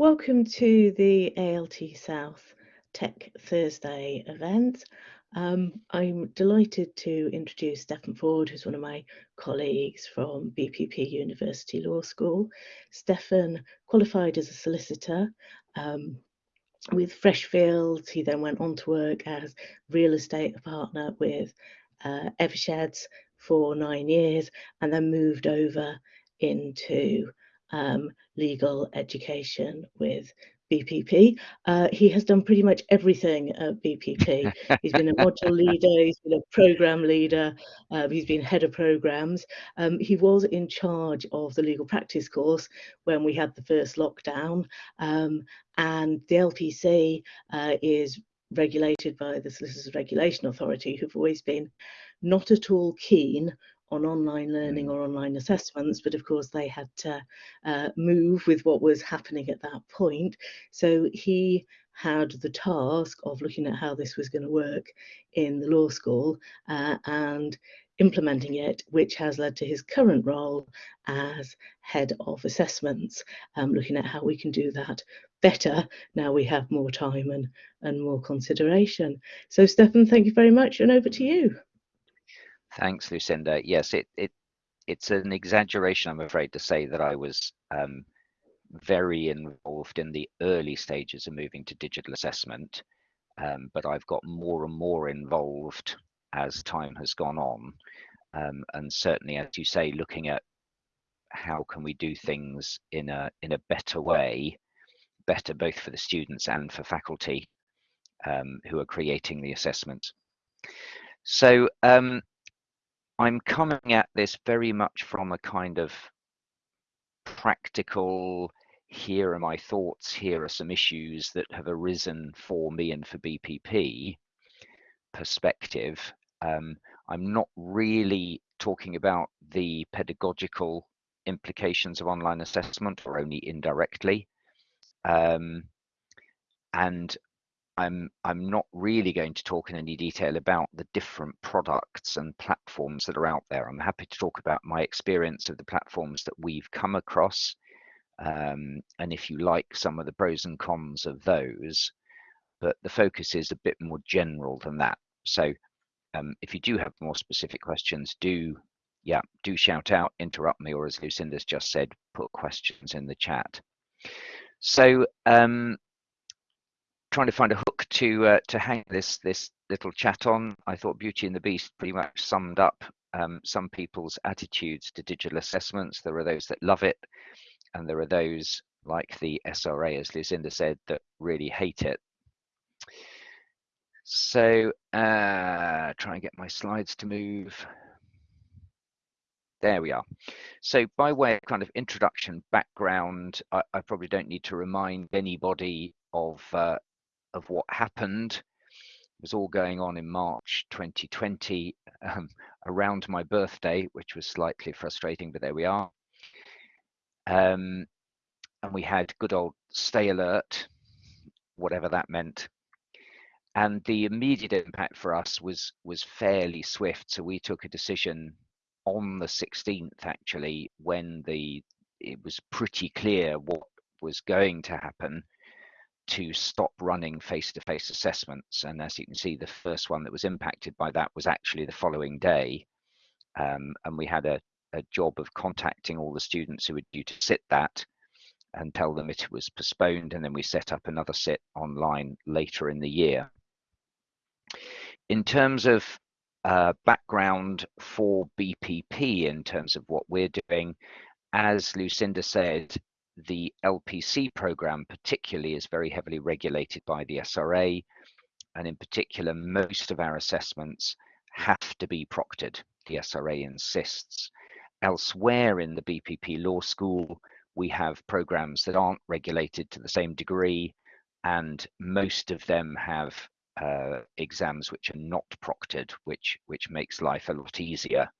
Welcome to the ALT South Tech Thursday event. Um, I'm delighted to introduce Stefan Ford, who's one of my colleagues from BPP University Law School. Stefan qualified as a solicitor um, with Freshfields. He then went on to work as real estate partner with uh, Eversheds for nine years and then moved over into um, legal education with BPP. Uh, he has done pretty much everything at BPP. he's been a module leader, he's been a program leader, uh, he's been head of programs. Um, he was in charge of the legal practice course when we had the first lockdown, um, and the LPC uh, is regulated by the Solicitors Regulation Authority, who've always been not at all keen on online learning mm. or online assessments, but of course they had to uh, move with what was happening at that point. So he had the task of looking at how this was going to work in the law school uh, and implementing it, which has led to his current role as head of assessments, um, looking at how we can do that better now we have more time and, and more consideration. So Stefan, thank you very much and over to you. Thanks, Lucinda. Yes, it, it it's an exaggeration, I'm afraid, to say that I was um, very involved in the early stages of moving to digital assessment, um, but I've got more and more involved as time has gone on. Um, and certainly, as you say, looking at how can we do things in a in a better way, better both for the students and for faculty um, who are creating the assessments. So um, I'm coming at this very much from a kind of practical, here are my thoughts, here are some issues that have arisen for me and for BPP perspective. Um, I'm not really talking about the pedagogical implications of online assessment or only indirectly. Um, and I'm I'm not really going to talk in any detail about the different products and platforms that are out there. I'm happy to talk about my experience of the platforms that we've come across, um, and if you like, some of the pros and cons of those. But the focus is a bit more general than that. So um, if you do have more specific questions, do yeah, do shout out, interrupt me, or as Lucinda's just said, put questions in the chat. So um, trying to find a hook to uh, to hang this this little chat on. I thought Beauty and the Beast pretty much summed up um, some people's attitudes to digital assessments. There are those that love it, and there are those like the SRA, as Lucinda said, that really hate it. So uh, try and get my slides to move. There we are. So by way of kind of introduction background, I, I probably don't need to remind anybody of uh, of what happened. It was all going on in March 2020 um, around my birthday, which was slightly frustrating, but there we are. Um, and we had good old stay alert, whatever that meant. And the immediate impact for us was was fairly swift. So we took a decision on the 16th, actually, when the it was pretty clear what was going to happen to stop running face-to-face -face assessments. And as you can see, the first one that was impacted by that was actually the following day. Um, and we had a, a job of contacting all the students who were due to sit that and tell them it was postponed. And then we set up another sit online later in the year. In terms of uh, background for BPP in terms of what we're doing, as Lucinda said, the LPC program particularly is very heavily regulated by the SRA. And in particular, most of our assessments have to be proctored. The SRA insists. Elsewhere in the BPP Law School, we have programs that aren't regulated to the same degree, and most of them have uh, exams which are not proctored, which which makes life a lot easier.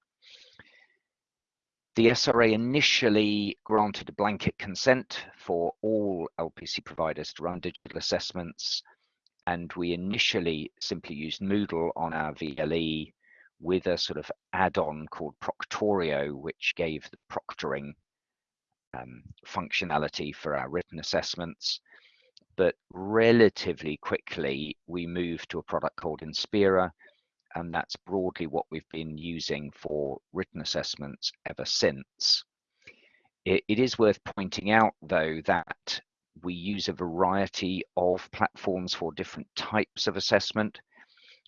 The SRA initially granted a blanket consent for all LPC providers to run digital assessments, and we initially simply used Moodle on our VLE with a sort of add-on called Proctorio, which gave the proctoring um, functionality for our written assessments. But relatively quickly, we moved to a product called Inspera, and that's broadly what we've been using for written assessments ever since. it, it is worth pointing out, though, that we use a variety of platforms for different types of assessment.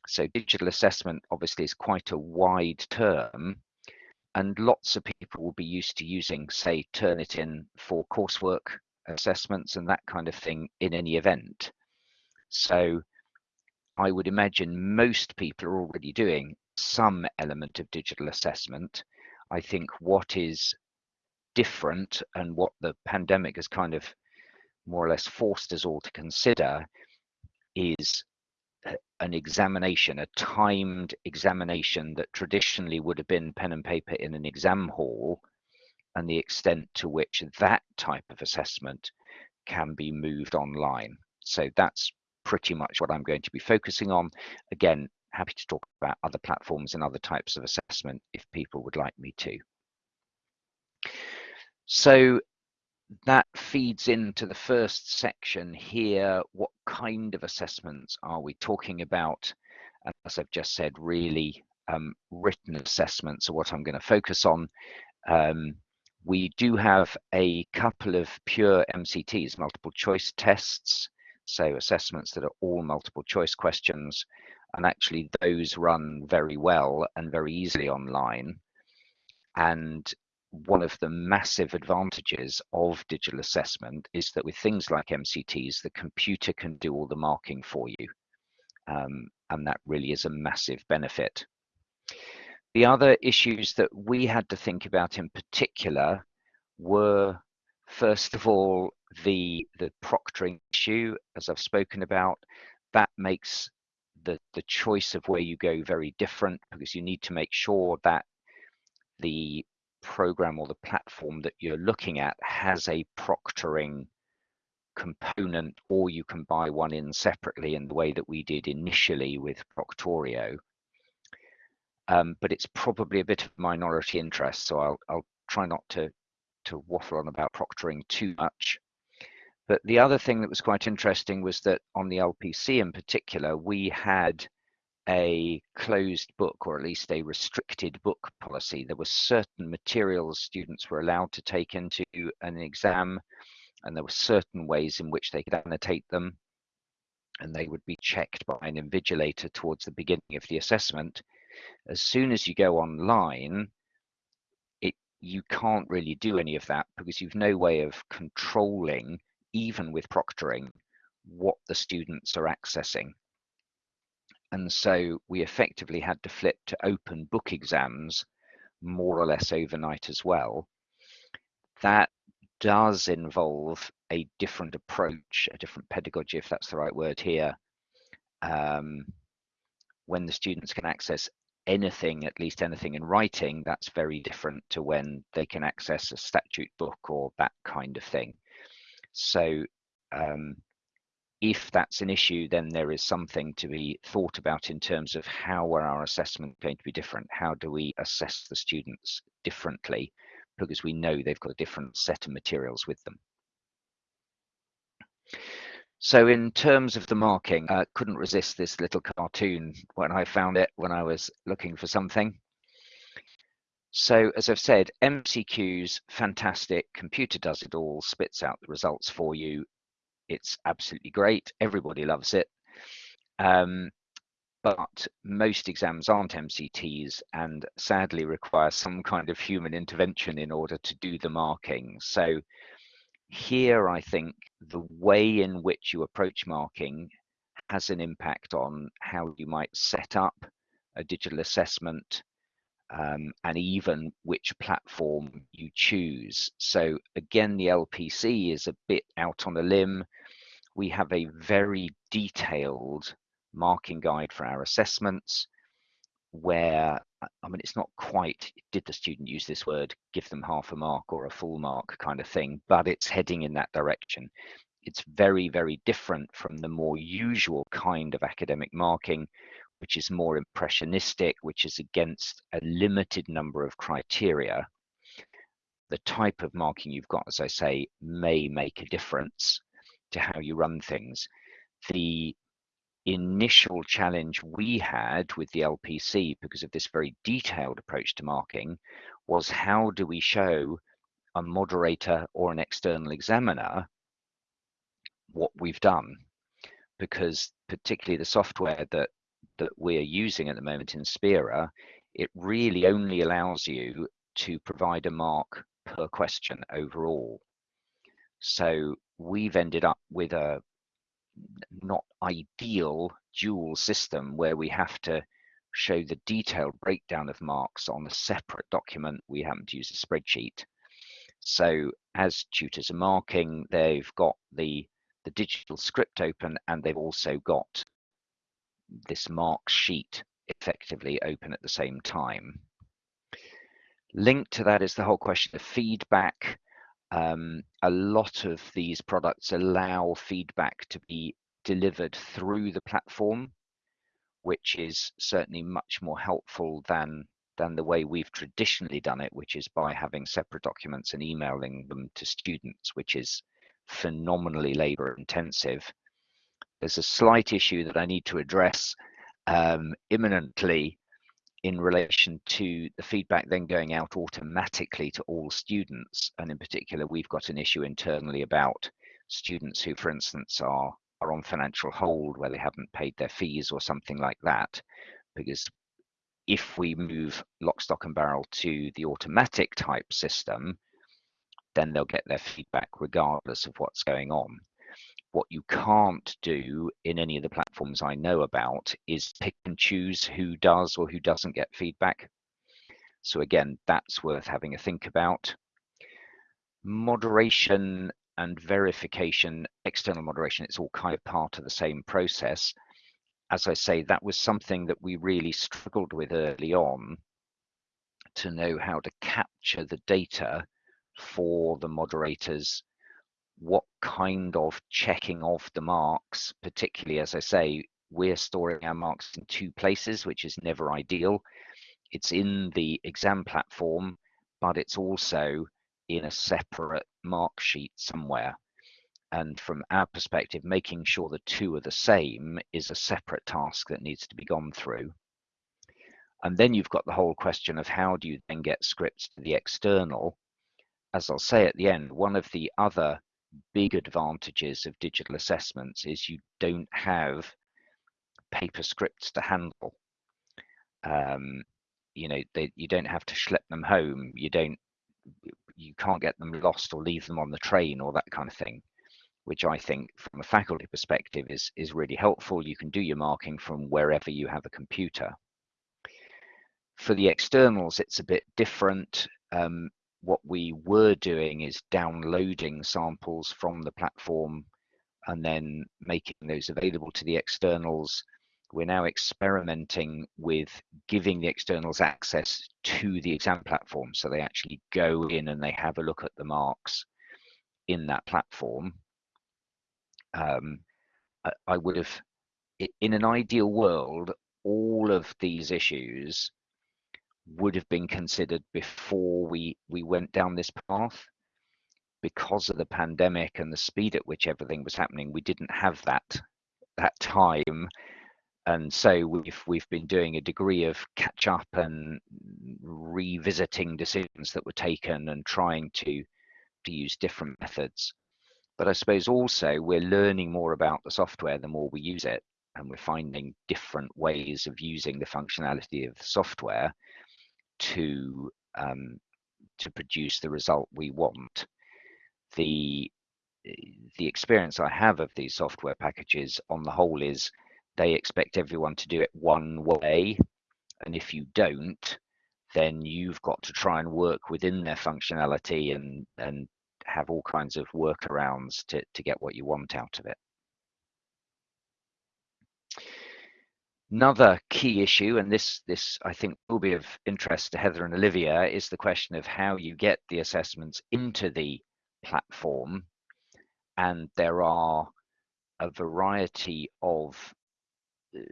So digital assessment obviously is quite a wide term and lots of people will be used to using, say, Turnitin for coursework assessments and that kind of thing in any event. So I would imagine most people are already doing some element of digital assessment. I think what is different and what the pandemic has kind of more or less forced us all to consider is uh, an examination, a timed examination that traditionally would have been pen and paper in an exam hall, and the extent to which that type of assessment can be moved online. So that's pretty much what I'm going to be focusing on. Again, happy to talk about other platforms and other types of assessment if people would like me to. So that feeds into the first section here. What kind of assessments are we talking about? As I've just said, really um, written assessments are what I'm going to focus on. Um, we do have a couple of pure MCTs, multiple choice tests, so assessments that are all multiple choice questions, and actually those run very well and very easily online. And one of the massive advantages of digital assessment is that with things like MCTs, the computer can do all the marking for you. Um, and that really is a massive benefit. The other issues that we had to think about in particular were, first of all, the, the proctoring issue, as I've spoken about. That makes the, the choice of where you go very different because you need to make sure that the program or the platform that you're looking at has a proctoring component or you can buy one in separately in the way that we did initially with Proctorio. Um, but it's probably a bit of minority interest, so I'll, I'll try not to, to waffle on about proctoring too much. But the other thing that was quite interesting was that on the LPC in particular, we had a closed book or at least a restricted book policy. There were certain materials students were allowed to take into an exam and there were certain ways in which they could annotate them and they would be checked by an invigilator towards the beginning of the assessment. As soon as you go online, you can't really do any of that because you've no way of controlling, even with proctoring, what the students are accessing and so we effectively had to flip to open book exams more or less overnight as well. That does involve a different approach, a different pedagogy, if that's the right word here, um, when the students can access anything, at least anything in writing, that's very different to when they can access a statute book or that kind of thing. So um, if that's an issue, then there is something to be thought about in terms of how are our assessment going to be different? How do we assess the students differently? Because we know they've got a different set of materials with them. So in terms of the marking, I uh, couldn't resist this little cartoon when I found it when I was looking for something. So as I've said, MCQs, fantastic, computer does it all, spits out the results for you. It's absolutely great. Everybody loves it. Um, but most exams aren't MCTs and sadly require some kind of human intervention in order to do the marking. So here, I think the way in which you approach marking has an impact on how you might set up a digital assessment um, and even which platform you choose. So again, the LPC is a bit out on a limb. We have a very detailed marking guide for our assessments where I mean it's not quite did the student use this word give them half a mark or a full mark kind of thing but it's heading in that direction it's very very different from the more usual kind of academic marking which is more impressionistic, which is against a limited number of criteria. the type of marking you've got, as I say, may make a difference to how you run things. The initial challenge we had with the LPC because of this very detailed approach to marking was how do we show a moderator or an external examiner what we've done because particularly the software that that we're using at the moment Inspera, it really only allows you to provide a mark per question overall. So we've ended up with a not ideal dual system where we have to show the detailed breakdown of marks on a separate document. We happen to use a spreadsheet. So as tutors are marking, they've got the, the digital script open and they've also got this mark sheet effectively open at the same time. Linked to that is the whole question of feedback. Um, a lot of these products allow feedback to be delivered through the platform, which is certainly much more helpful than than the way we've traditionally done it, which is by having separate documents and emailing them to students, which is phenomenally labor intensive. There's a slight issue that I need to address um, imminently in relation to the feedback then going out automatically to all students. And in particular, we've got an issue internally about students who, for instance, are, are on financial hold where they haven't paid their fees or something like that. Because if we move lock, stock and barrel to the automatic type system, then they'll get their feedback regardless of what's going on. What you can't do in any of the platforms I know about is pick and choose who does or who doesn't get feedback. So again, that's worth having a think about. Moderation and verification, external moderation, it's all kind of part of the same process. As I say, that was something that we really struggled with early on to know how to capture the data for the moderators what kind of checking of the marks, particularly as I say, we're storing our marks in two places, which is never ideal. It's in the exam platform, but it's also in a separate mark sheet somewhere. And from our perspective, making sure the two are the same is a separate task that needs to be gone through. And then you've got the whole question of how do you then get scripts to the external? As I'll say at the end, one of the other big advantages of digital assessments is you don't have paper scripts to handle. Um, you know, they, you don't have to schlep them home. You don't, you can't get them lost or leave them on the train or that kind of thing, which I think from a faculty perspective is, is really helpful. You can do your marking from wherever you have a computer. For the externals, it's a bit different. Um, what we were doing is downloading samples from the platform and then making those available to the externals. We're now experimenting with giving the externals access to the exam platform. So they actually go in and they have a look at the marks in that platform. Um, I, I would have, in an ideal world, all of these issues would have been considered before we we went down this path. Because of the pandemic and the speed at which everything was happening we didn't have that that time. And so we've we've been doing a degree of catch up and revisiting decisions that were taken and trying to to use different methods. But i suppose also we're learning more about the software the more we use it and we're finding different ways of using the functionality of the software to um, to produce the result we want. The the experience I have of these software packages on the whole is they expect everyone to do it one way. And if you don't, then you've got to try and work within their functionality and, and have all kinds of workarounds to, to get what you want out of it. Another key issue, and this, this I think will be of interest to Heather and Olivia, is the question of how you get the assessments into the platform. And there are a variety of uh,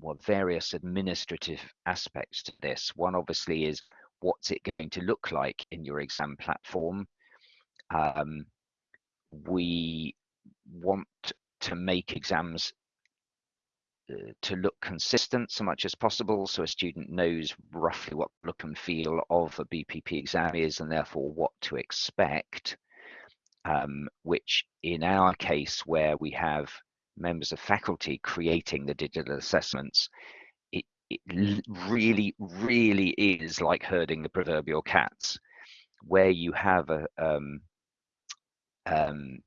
well, various administrative aspects to this. One obviously is what's it going to look like in your exam platform. Um, we want to make exams to look consistent so much as possible so a student knows roughly what look and feel of a BPP exam is and therefore what to expect um, which in our case where we have members of faculty creating the digital assessments it, it really really is like herding the proverbial cats. Where you have a um, um,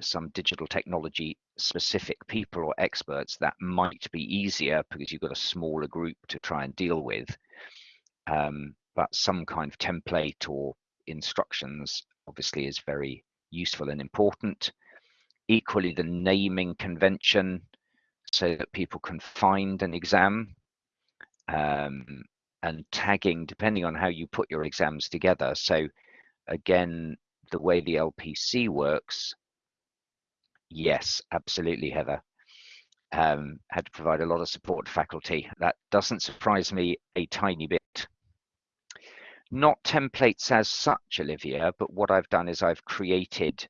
some digital technology specific people or experts that might be easier because you've got a smaller group to try and deal with um, but some kind of template or instructions obviously is very useful and important. Equally the naming convention so that people can find an exam um, and tagging depending on how you put your exams together. So again the way the LPC works Yes, absolutely, Heather. Um, had to provide a lot of support to faculty. That doesn't surprise me a tiny bit. Not templates as such, Olivia, but what I've done is I've created,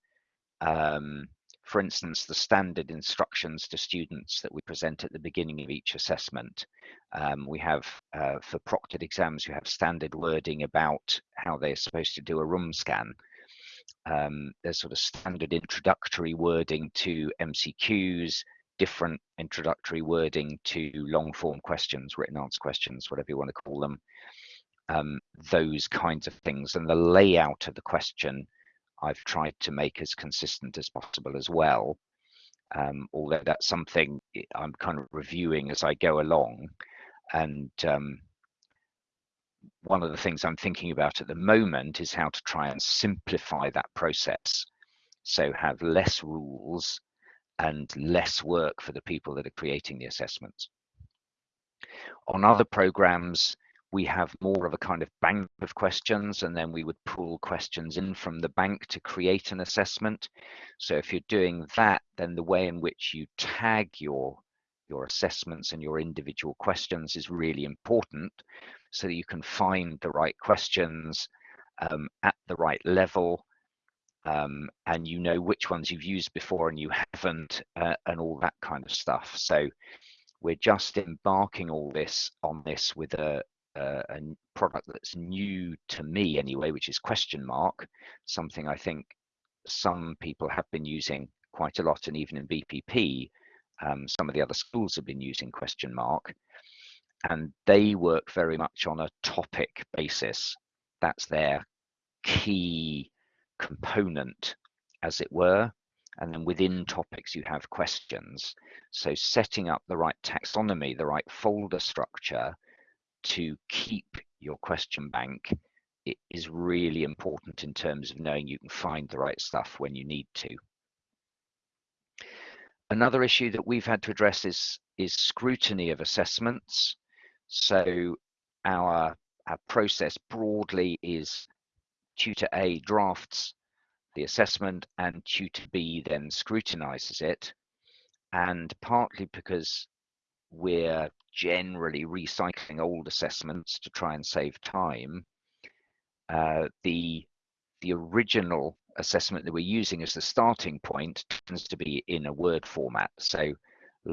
um, for instance, the standard instructions to students that we present at the beginning of each assessment. Um, we have, uh, for proctored exams, you have standard wording about how they're supposed to do a room scan um, there's sort of standard introductory wording to MCQs, different introductory wording to long form questions, written answer questions, whatever you want to call them, um, those kinds of things. And the layout of the question I've tried to make as consistent as possible as well. Um, although that's something I'm kind of reviewing as I go along. And um, one of the things I'm thinking about at the moment is how to try and simplify that process. So have less rules and less work for the people that are creating the assessments. On other programs, we have more of a kind of bank of questions and then we would pull questions in from the bank to create an assessment. So if you're doing that, then the way in which you tag your your assessments and your individual questions is really important so that you can find the right questions um, at the right level um, and you know which ones you've used before and you haven't uh, and all that kind of stuff. So we're just embarking all this on this with a, a, a product that's new to me anyway which is Questionmark something i think some people have been using quite a lot and even in bpp um, some of the other schools have been using Questionmark and they work very much on a topic basis. That's their key component, as it were. And then within topics, you have questions. So setting up the right taxonomy, the right folder structure to keep your question bank is really important in terms of knowing you can find the right stuff when you need to. Another issue that we've had to address is, is scrutiny of assessments. So our, our process broadly is tutor A drafts the assessment and tutor B then scrutinizes it. And partly because we're generally recycling old assessments to try and save time, uh, the the original assessment that we're using as the starting point tends to be in a Word format. So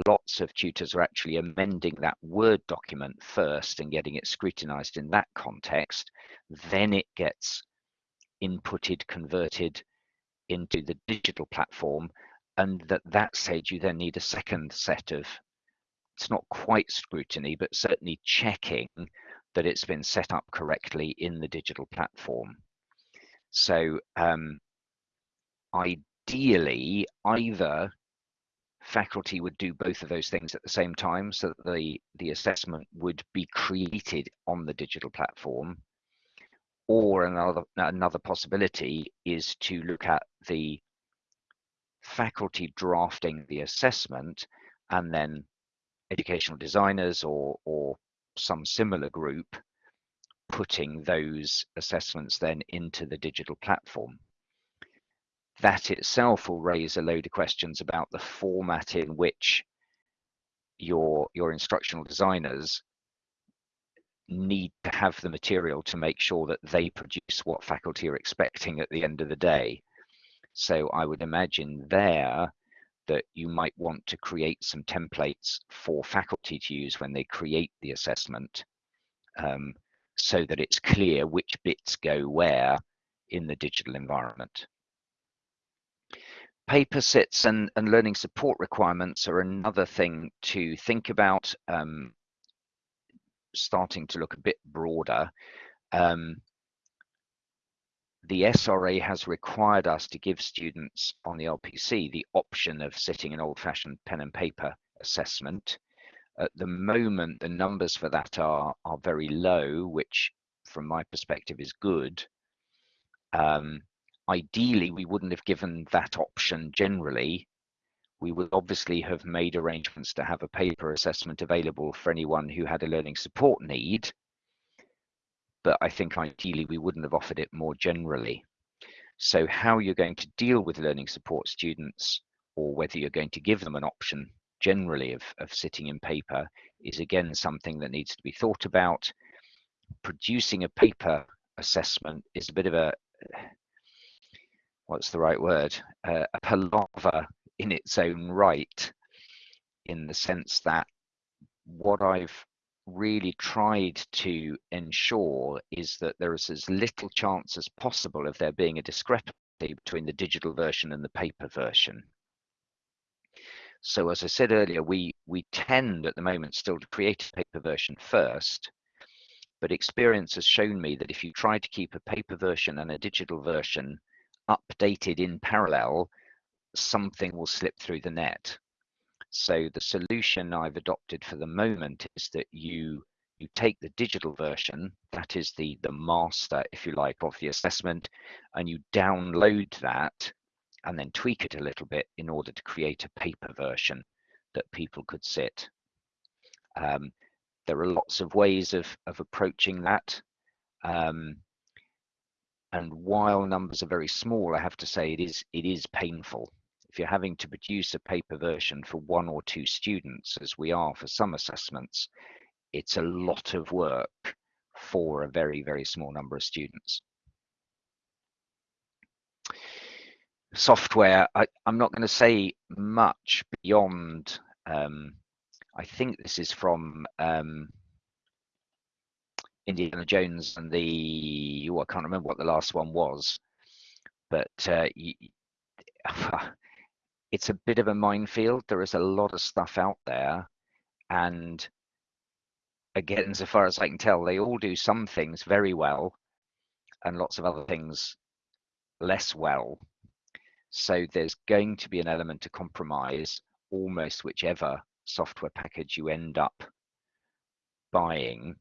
lots of tutors are actually amending that Word document first and getting it scrutinized in that context. Then it gets inputted, converted into the digital platform. And at that stage, you then need a second set of, it's not quite scrutiny, but certainly checking that it's been set up correctly in the digital platform. So um, ideally, either faculty would do both of those things at the same time so that the, the assessment would be created on the digital platform. Or another, another possibility is to look at the faculty drafting the assessment and then educational designers or, or some similar group putting those assessments then into the digital platform that itself will raise a load of questions about the format in which your your instructional designers need to have the material to make sure that they produce what faculty are expecting at the end of the day. So I would imagine there that you might want to create some templates for faculty to use when they create the assessment um, so that it's clear which bits go where in the digital environment. Paper sets and, and learning support requirements are another thing to think about, um, starting to look a bit broader. Um, the SRA has required us to give students on the LPC the option of sitting an old-fashioned pen and paper assessment. At the moment, the numbers for that are, are very low, which from my perspective is good. Um, ideally, we wouldn't have given that option generally. We would obviously have made arrangements to have a paper assessment available for anyone who had a learning support need but I think ideally we wouldn't have offered it more generally. So how you're going to deal with learning support students or whether you're going to give them an option generally of, of sitting in paper is again something that needs to be thought about. Producing a paper assessment is a bit of a, what's the right word, uh, a palaver in its own right in the sense that what I've really tried to ensure is that there is as little chance as possible of there being a discrepancy between the digital version and the paper version. So as I said earlier, we, we tend at the moment still to create a paper version first, but experience has shown me that if you try to keep a paper version and a digital version updated in parallel, something will slip through the net. So the solution I've adopted for the moment is that you you take the digital version, that is the, the master, if you like, of the assessment, and you download that and then tweak it a little bit in order to create a paper version that people could sit. Um, there are lots of ways of, of approaching that. Um, and while numbers are very small, I have to say it is it is painful if you're having to produce a paper version for one or two students, as we are for some assessments, it's a lot of work for a very, very small number of students. Software, I, am not going to say much beyond, um, I think this is from um, Indiana Jones and the, oh, I can't remember what the last one was, but uh, it's a bit of a minefield. There is a lot of stuff out there. And again, so far as I can tell, they all do some things very well and lots of other things less well. So there's going to be an element to compromise almost whichever software package you end up buying.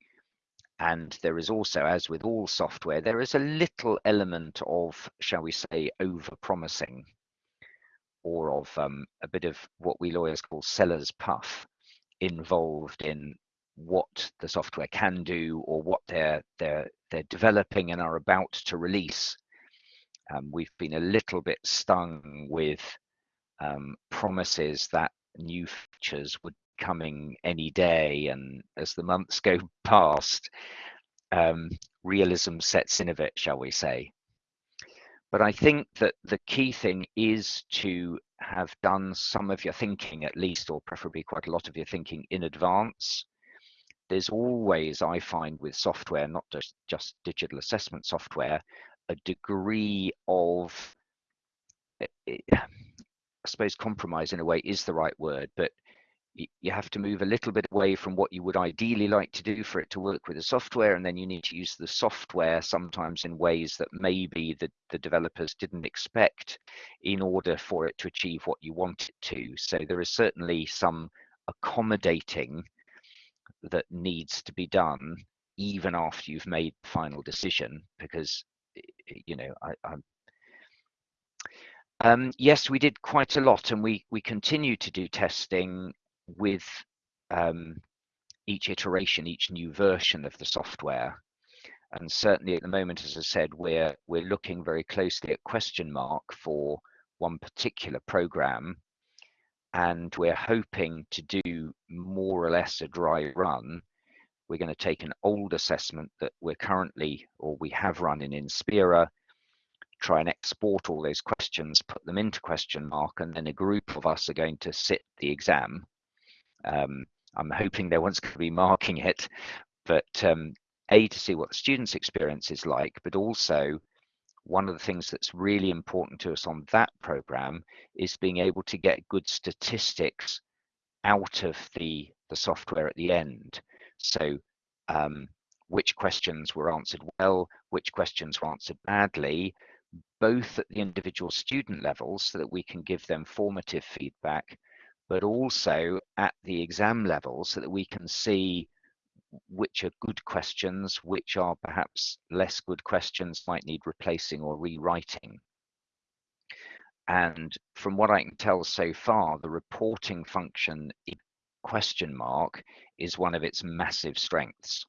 And there is also, as with all software, there is a little element of, shall we say, over promising or of um, a bit of what we lawyers call seller's puff involved in what the software can do or what they're they're they're developing and are about to release. Um, we've been a little bit stung with um, promises that new features would coming any day, and as the months go past, um, realism sets in a bit, shall we say? But I think that the key thing is to have done some of your thinking at least, or preferably quite a lot of your thinking in advance. There's always, I find with software, not just, just digital assessment software, a degree of, eh, eh, I suppose compromise in a way is the right word, but you have to move a little bit away from what you would ideally like to do for it to work with the software and then you need to use the software sometimes in ways that maybe the, the developers didn't expect in order for it to achieve what you want it to. So there is certainly some accommodating that needs to be done even after you've made the final decision because you know I, i'm um, yes, we did quite a lot, and we we continue to do testing with um, each iteration, each new version of the software. And certainly at the moment, as I said, we're we're looking very closely at Questionmark for one particular program, and we're hoping to do more or less a dry run, we're going to take an old assessment that we're currently or we have running in Inspera, try and export all those questions, put them into Questionmark, and then a group of us are going to sit the exam. Um, I'm hoping no one's going to be marking it, but um, A, to see what the student's experience is like, but also one of the things that's really important to us on that program is being able to get good statistics out of the, the software at the end. So um, which questions were answered well, which questions were answered badly, both at the individual student levels so that we can give them formative feedback, but also at the exam level so that we can see which are good questions, which are perhaps less good questions, might need replacing or rewriting. And from what I can tell so far, the reporting function Questionmark is one of its massive strengths.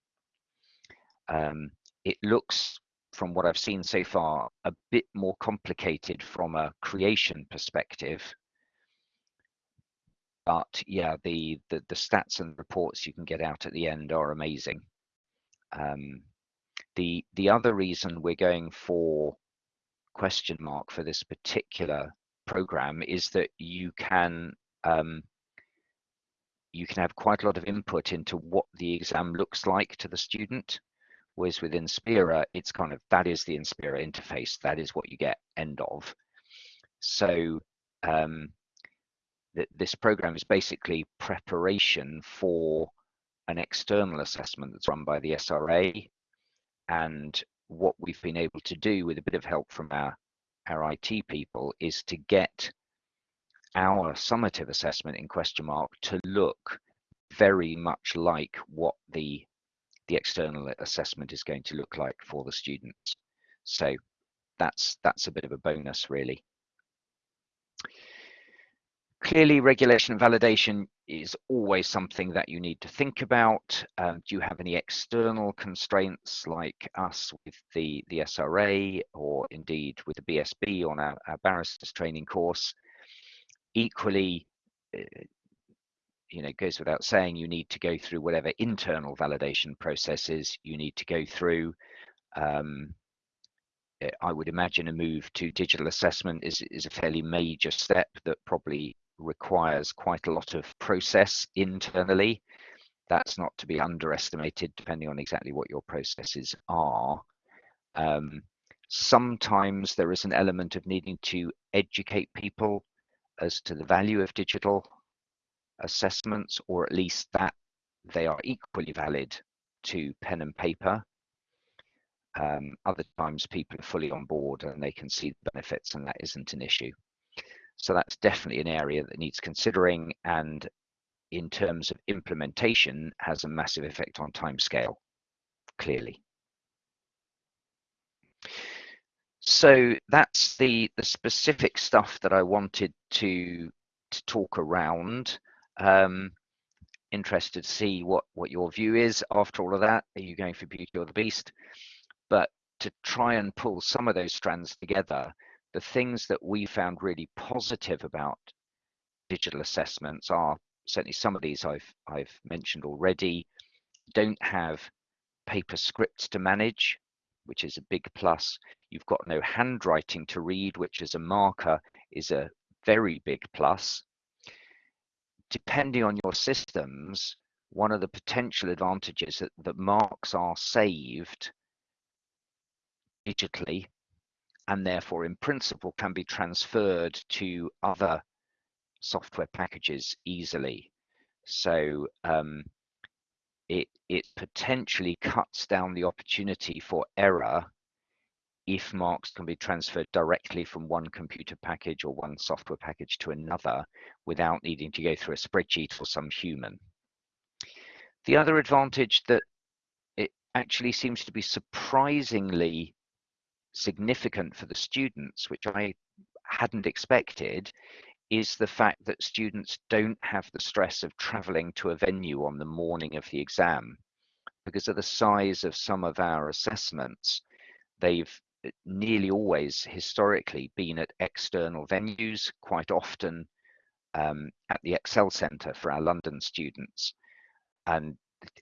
Um, it looks, from what I've seen so far, a bit more complicated from a creation perspective. But yeah, the, the, the stats and reports you can get out at the end are amazing. Um, the the other reason we're going for Questionmark for this particular program is that you can um, you can have quite a lot of input into what the exam looks like to the student. Whereas with Inspera, it's kind of that is the Inspera interface, that is what you get end of. So um, th this program is basically preparation for an external assessment that's run by the SRA. And what we've been able to do with a bit of help from our, our IT people is to get our summative assessment in Questionmark to look very much like what the the external assessment is going to look like for the students. So that's that's a bit of a bonus really. Clearly regulation and validation is always something that you need to think about. Um, do you have any external constraints like us with the, the SRA or indeed with the BSB on our, our barristers training course? equally, uh, you know, goes without saying, you need to go through whatever internal validation processes you need to go through. Um, eh, I would imagine a move to digital assessment is, is a fairly major step that probably requires quite a lot of process internally. That's not to be underestimated, depending on exactly what your processes are. Um, sometimes there is an element of needing to educate people as to the value of digital assessments, or at least that they are equally valid to pen and paper. Um, other times people are fully on board and they can see the benefits and that isn't an issue. So that's definitely an area that needs considering and in terms of implementation has a massive effect on timescale, clearly. so that's the the specific stuff that I wanted to to talk around. Um, interested to see what what your view is after all of that. Are you going for Beauty or the Beast? But to try and pull some of those strands together, the things that we found really positive about digital assessments are certainly some of these I've I've mentioned already. Don't have paper scripts to manage which is a big plus. You've got no handwriting to read, which as a marker is a very big plus. Depending on your systems, one of the potential advantages that, that marks are saved digitally and therefore in principle can be transferred to other software packages easily. So um, it it potentially cuts down the opportunity for error if marks can be transferred directly from one computer package or one software package to another without needing to go through a spreadsheet or some human. The other advantage that it actually seems to be surprisingly significant for the students, which I hadn't expected, is the fact that students don't have the stress of traveling to a venue on the morning of the exam. Because of the size of some of our assessments, they've eh, nearly always historically been at external venues, quite often um, at the Excel Centre for our London students. And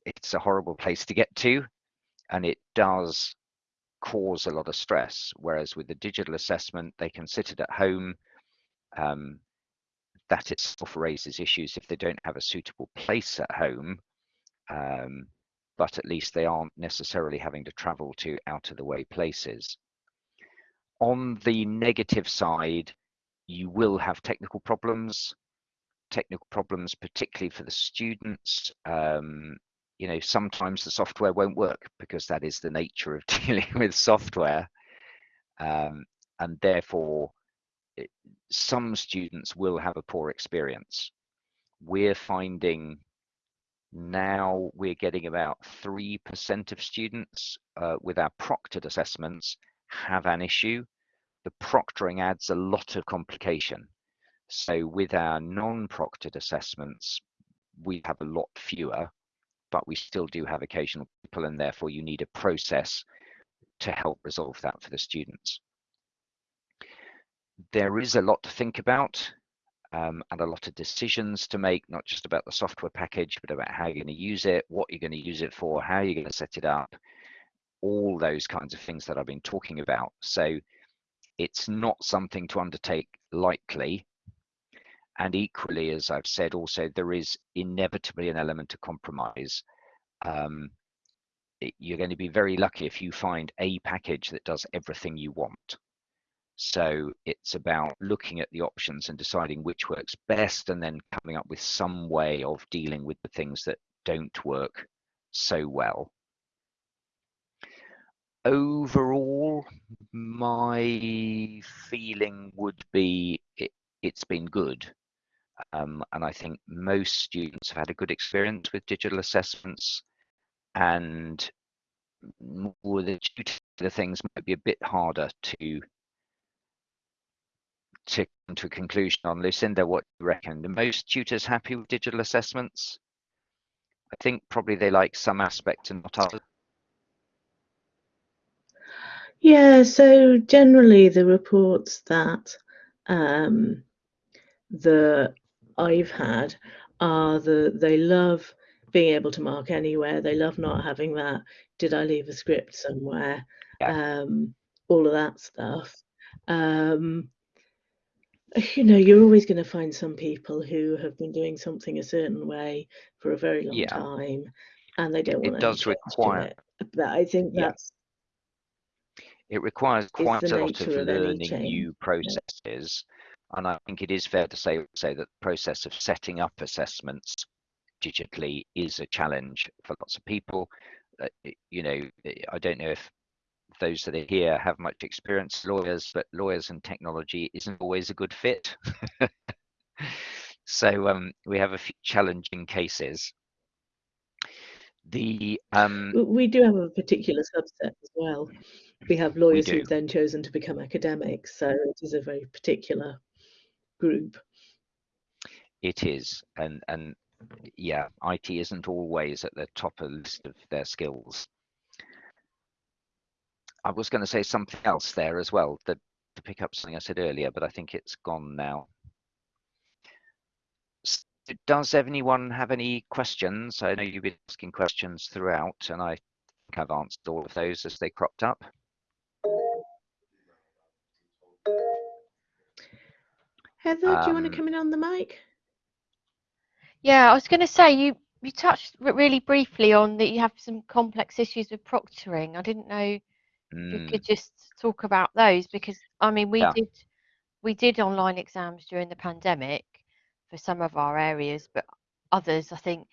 it's a horrible place to get to, and it does cause a lot of stress. Whereas with the digital assessment, they can sit it at home. Um, that itself raises issues if they don't have a suitable place at home. Um, but at least they aren't necessarily having to travel to out of the way places. On the negative side, you will have technical problems, technical problems, particularly for the students. Um, you know, sometimes the software won't work because that is the nature of dealing with software. Um, and therefore, it, some students will have a poor experience. We're finding now we're getting about 3% of students uh, with our proctored assessments have an issue. The proctoring adds a lot of complication. So with our non-proctored assessments, we have a lot fewer, but we still do have occasional people and therefore you need a process to help resolve that for the students. There is a lot to think about um, and a lot of decisions to make, not just about the software package, but about how you're going to use it, what you're going to use it for, how you're going to set it up, all those kinds of things that I've been talking about. So it's not something to undertake lightly. And equally, as I've said, also there is inevitably an element of compromise. Um, you're going to be very lucky if you find a package that does everything you want. So it's about looking at the options and deciding which works best and then coming up with some way of dealing with the things that don't work so well. Overall, my feeling would be it, has been good. Um, and I think most students have had a good experience with digital assessments and more the, things might be a bit harder to to come to a conclusion on. Lucinda, what do you reckon? Most tutors happy with digital assessments? I think probably they like some aspects and not others. Yeah, so generally the reports that um, the I've had are the they love being able to mark anywhere. They love not having that. Did I leave a script somewhere? Yeah. Um, all of that stuff. Um, you know, you're always going to find some people who have been doing something a certain way for a very long yeah. time, and they don't want. It does require. It. But I think yeah. that's. It requires quite a lot of learning new processes, yeah. And I think it is fair to say say that the process of setting up assessments digitally is a challenge for lots of people. Uh, you know, I don't know if those that are here have much experience lawyers, but lawyers and technology isn't always a good fit. so um, we have a few challenging cases. The um, we do have a particular subset as well. We have lawyers we who've then chosen to become academics, so it is a very particular group. It is, and and yeah, IT isn't always at the top of the list of their skills. I was going to say something else there as well that to pick up something I said earlier, but I think it's gone now. Does anyone have any questions? I know you've been asking questions throughout, and I think I've answered all of those as they cropped up. Heather, um, do you want to um, come in on the mic? Yeah, I was going to say you you touched really briefly on that you have some complex issues with proctoring. I didn't know mm. you could just talk about those because I mean we yeah. did we did online exams during the pandemic for some of our areas, but others I think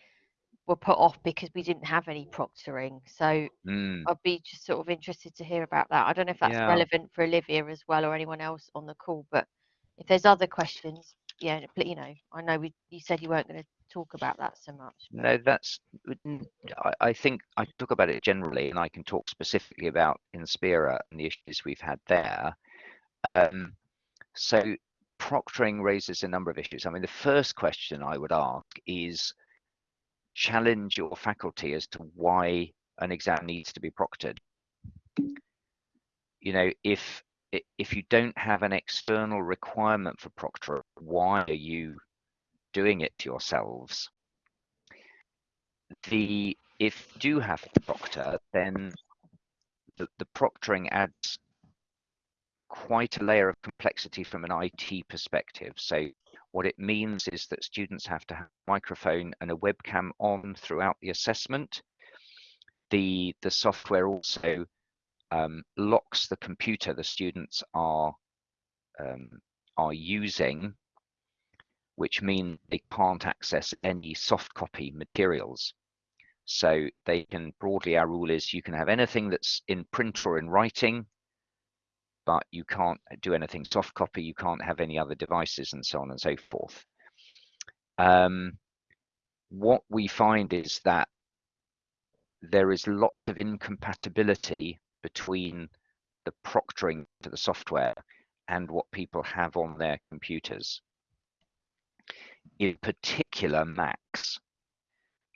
were put off because we didn't have any proctoring. So mm. I'd be just sort of interested to hear about that. I don't know if that's yeah. relevant for Olivia as well or anyone else on the call, but if there's other questions, yeah, you know, I know we you said you weren't going to talk about that so much. But... No, that's. I, I, think I talk about it generally, and I can talk specifically about Inspera and the issues we've had there. Um, so proctoring raises a number of issues. I mean, the first question I would ask is challenge your faculty as to why an exam needs to be proctored. You know, if if you don't have an external requirement for proctor, why are you doing it to yourselves. the if you do have to proctor, then the, the proctoring adds quite a layer of complexity from an IT perspective. So what it means is that students have to have a microphone and a webcam on throughout the assessment. The, the software also um, locks the computer the students are, um, are using, which means they can't access any soft copy materials. So they can broadly, our rule is you can have anything that's in print or in writing, but you can't do anything soft copy, you can't have any other devices and so on and so forth. Um, what we find is that there is lots of incompatibility between the proctoring to the software and what people have on their computers. In particular, Macs.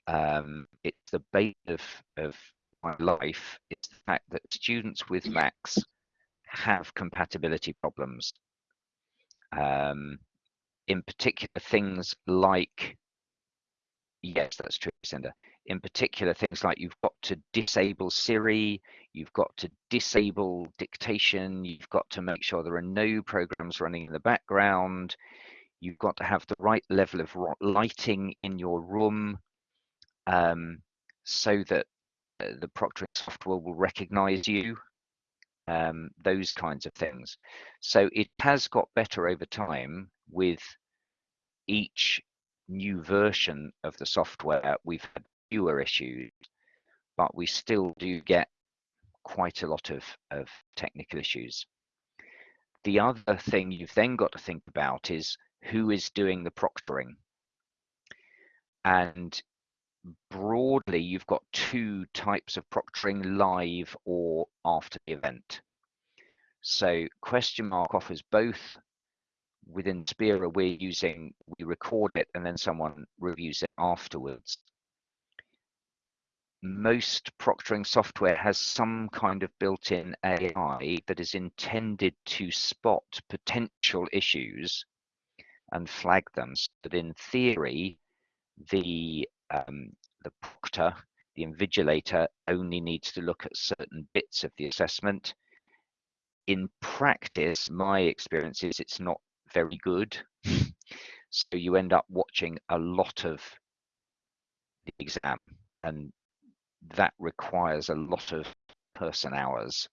Um, it's the bane of, of my life. It's the fact that students with Macs have compatibility problems. Um, in particular, things like, yes, that's true, Cinder. In particular, things like you've got to disable Siri, you've got to disable dictation, you've got to make sure there are no programs running in the background, you've got to have the right level of lighting in your room um, so that uh, the proctoring software will recognize you um, those kinds of things. So it has got better over time with each new version of the software. We've had fewer issues, but we still do get quite a lot of, of technical issues. The other thing you've then got to think about is who is doing the proctoring. And broadly, you've got two types of proctoring live or after the event. So Questionmark offers both. With Inspera, we're using, we record it and then someone reviews it afterwards. Most proctoring software has some kind of built-in AI that is intended to spot potential issues and flag them so that in theory, the um, the proctor, the invigilator, only needs to look at certain bits of the assessment. In practice, my experience is it's not very good. so you end up watching a lot of the exam, and that requires a lot of person hours.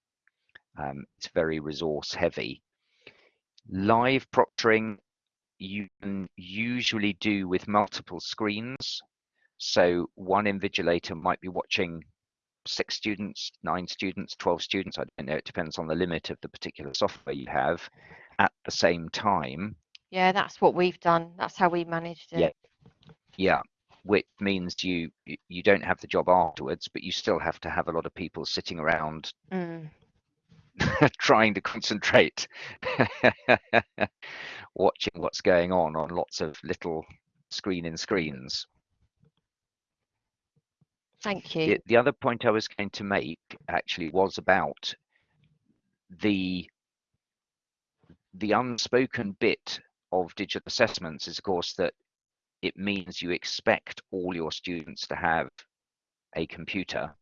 Um, it's very resource heavy. Live proctoring you can usually do with multiple screens. So one invigilator might be watching six students, nine students, 12 students, I don't know, it depends on the limit of the particular software you have at the same time. Yeah, that's what we've done. That's how we managed it. Yeah. Yeah. Which means you you don't have the job afterwards, but you still have to have a lot of people sitting around mm. trying to concentrate, watching what's going on on lots of little screen in screens. Thank you. The, the other point I was going to make actually was about the the unspoken bit of digital assessments is of course that it means you expect all your students to have a computer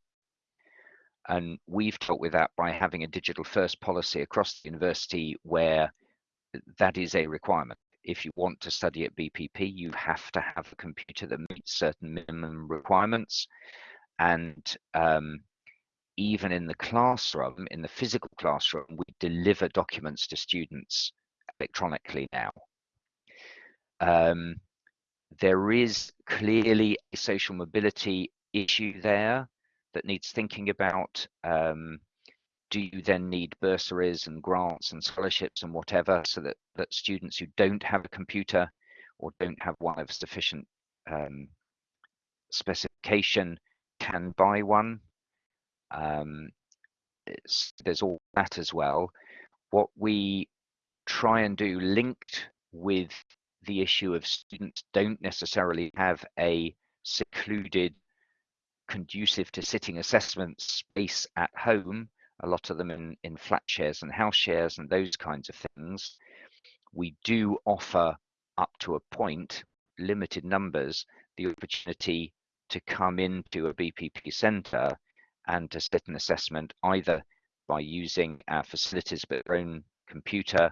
and we've dealt with that by having a digital first policy across the university where that is a requirement. If you want to study at BPP, you have to have a computer that meets certain minimum requirements. And um, even in the classroom, in the physical classroom, we deliver documents to students electronically now. Um, there is clearly a social mobility issue there that needs thinking about. Um, do you then need bursaries and grants and scholarships and whatever so that, that students who don't have a computer or don't have one of sufficient um, specification can buy one? Um, there's all that as well. What we try and do linked with the issue of students don't necessarily have a secluded conducive to sitting assessment space at home, a lot of them in, in flat shares and house shares and those kinds of things. We do offer up to a point, limited numbers, the opportunity to come into a BPP centre and to sit an assessment either by using our facilities but their own computer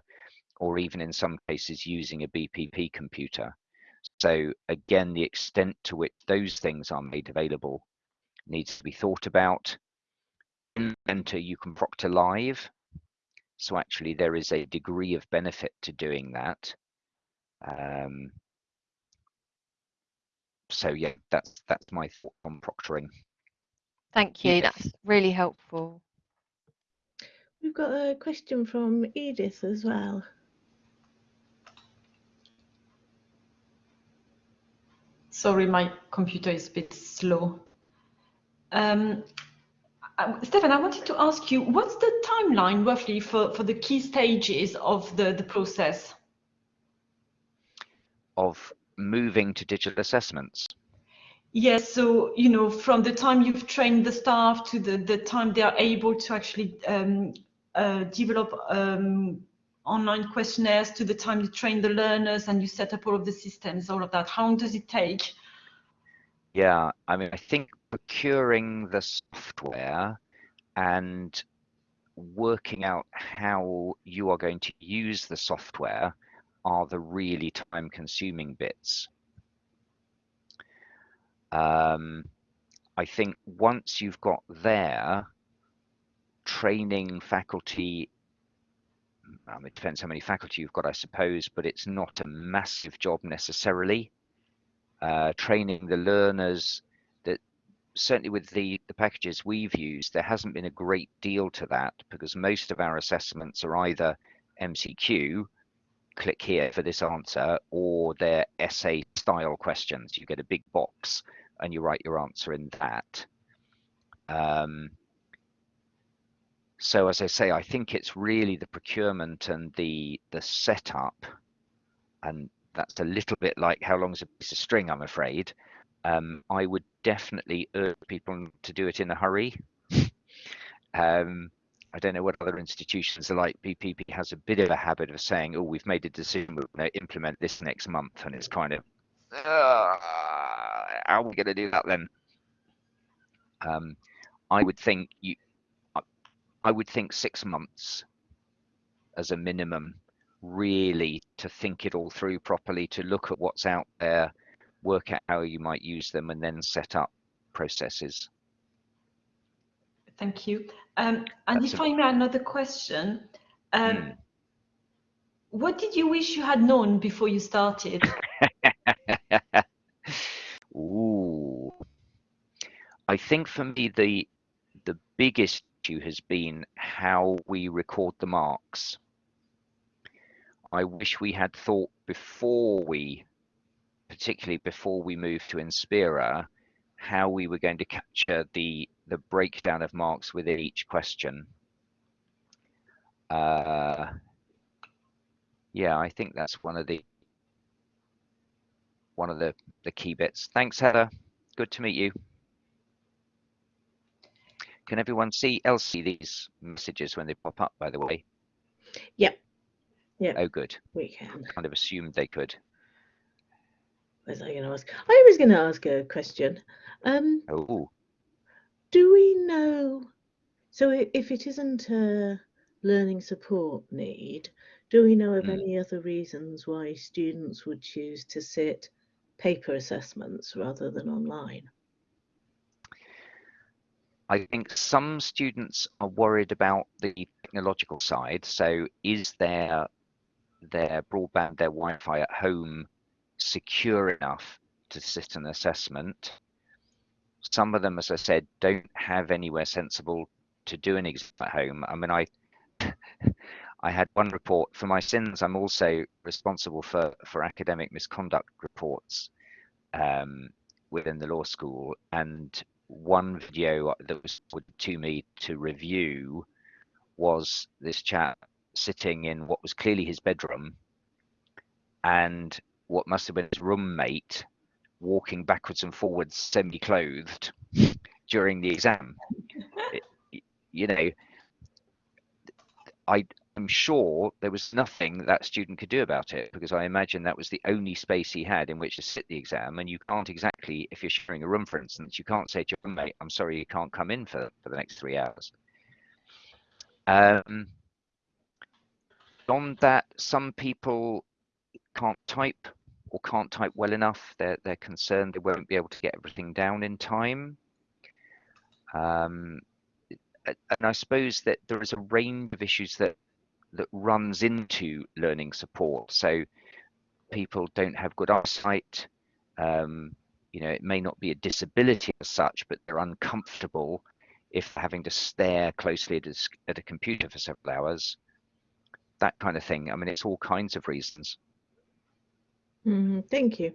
or even in some cases using a BPP computer. So again, the extent to which those things are made available needs to be thought about. In Enter, you can proctor live. So actually there is a degree of benefit to doing that. Um, so yeah, that's that's my thought on proctoring. Thank you. That's really helpful. We've got a question from Edith as well. Sorry, my computer is a bit slow. Um, Stefan, I wanted to ask you, what's the timeline roughly for, for the key stages of the, the process? Of moving to digital assessments? Yes, so, you know, from the time you've trained the staff to the, the time they are able to actually um, uh, develop um, online questionnaires to the time you train the learners and you set up all of the systems, all of that, how long does it take? Yeah, I mean, I think procuring the software and working out how you are going to use the software are the really time consuming bits. Um, I think once you've got there, training faculty, um, it depends how many faculty you've got, I suppose, but it's not a massive job necessarily. Uh, training the learners that certainly with the, the packages we've used, there hasn't been a great deal to that because most of our assessments are either MCQ click here for this answer, or they're essay style questions. You get a big box and you write your answer in that. Um, so as I say, I think it's really the procurement and the the setup, and that's a little bit like how long is a piece of string, I'm afraid. Um, I would definitely urge people to do it in a hurry. um, I don't know what other institutions are like. BPP has a bit of a habit of saying, "Oh, we've made a decision. We're going to implement this next month," and it's kind of, uh, "How are we going to do that then?" Um, I would think you, I would think six months as a minimum, really to think it all through properly, to look at what's out there, work out how you might use them, and then set up processes. Thank you. Um, and That's if a... I may another question, um, mm. what did you wish you had known before you started? Ooh, I think for me the the biggest issue has been how we record the marks. I wish we had thought before we, particularly before we moved to Inspera, how we were going to capture the the breakdown of marks within each question. Uh, yeah, I think that's one of the one of the the key bits. Thanks, Heather. Good to meet you. Can everyone see else see these messages when they pop up? By the way. Yep. Yeah. Oh, good. We can. Kind of assumed they could. Was I going to ask? I was going to ask a question. Um, oh. Do we know? So if it isn't a learning support need, do we know of mm. any other reasons why students would choose to sit paper assessments rather than online? I think some students are worried about the technological side. So is their their broadband, their Wi-Fi at home secure enough to sit an assessment? Some of them, as I said, don't have anywhere sensible to do an exam at home. I mean, I I had one report for my sins. I'm also responsible for for academic misconduct reports um, within the law school, and one video that was to me to review was this chap sitting in what was clearly his bedroom and what must have been his roommate walking backwards and forwards semi-clothed during the exam. It, you know i I'm sure there was nothing that, student could do about it because I imagine that was the only space he had in which to sit the exam. And you can't exactly, if you're sharing a room, for instance, you can't say to your roommate, I'm sorry, you can't come in for, for the next three hours. Um, beyond that, some people can't type or can't type well enough. They're, they're concerned they won't be able to get everything down in time. Um, and I suppose that there is a range of issues that that runs into learning support. So people don't have good eyesight. Um, you know, it may not be a disability as such, but they're uncomfortable if having to stare closely at a, at a computer for several hours. That kind of thing. I mean, it's all kinds of reasons. Mm, thank you.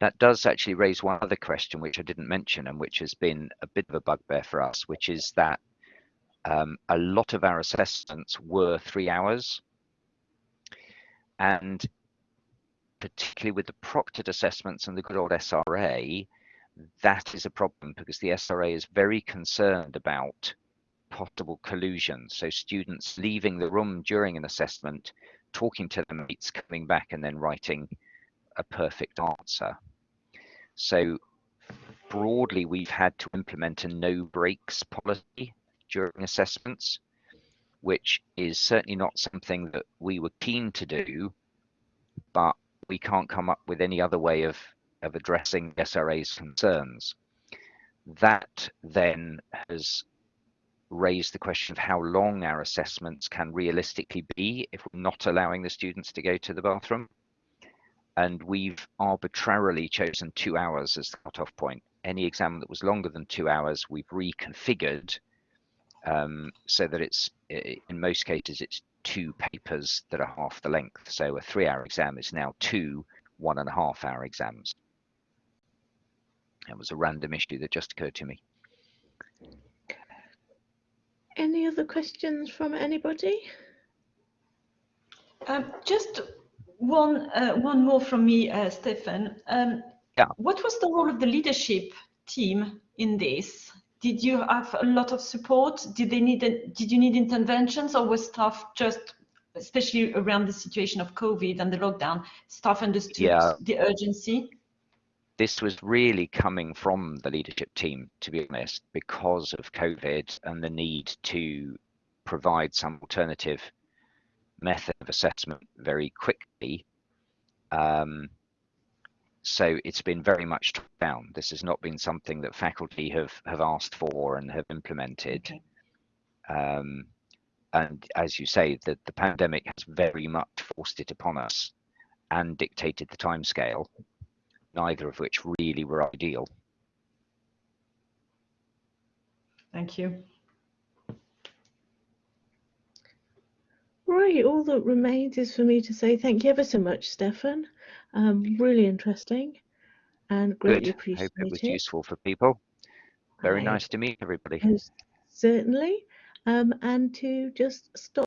That does actually raise one other question, which I didn't mention, and which has been a bit of a bugbear for us, which is that um, a lot of our assessments were three hours. And particularly with the proctored assessments and the good old SRA, that is a problem because the SRA is very concerned about possible collusion. So students leaving the room during an assessment, talking to their mates, coming back and then writing a perfect answer. So broadly, we've had to implement a no breaks policy during assessments, which is certainly not something that we were keen to do, but we can't come up with any other way of, of addressing SRA's concerns. That then has raised the question of how long our assessments can realistically be if we're not allowing the students to go to the bathroom. And we've arbitrarily chosen two hours as the cutoff point. Any exam that was longer than two hours, we've reconfigured um, so that it's in most cases it's two papers that are half the length. So a three-hour exam is now two one and a half hour exams. That was a random issue that just occurred to me. Any other questions from anybody? Um, just one uh, one more from me, uh, Stefan. Um, yeah. What was the role of the leadership team in this? Did you have a lot of support? Did they need did you need interventions, or was staff just, especially around the situation of COVID and the lockdown, staff understood yeah. the urgency? This was really coming from the leadership team, to be honest, because of COVID and the need to provide some alternative method of assessment very quickly. Um, so it's been very much down. This has not been something that faculty have have asked for and have implemented. Okay. Um, and as you say, the, the pandemic has very much forced it upon us and dictated the timescale, neither of which really were ideal. Thank you. Right, all that remains is for me to say thank you ever so much, Stefan. Um, really interesting and greatly Good. appreciated. Hope it was useful for people. Very I nice to meet everybody. Certainly. Um, and to just stop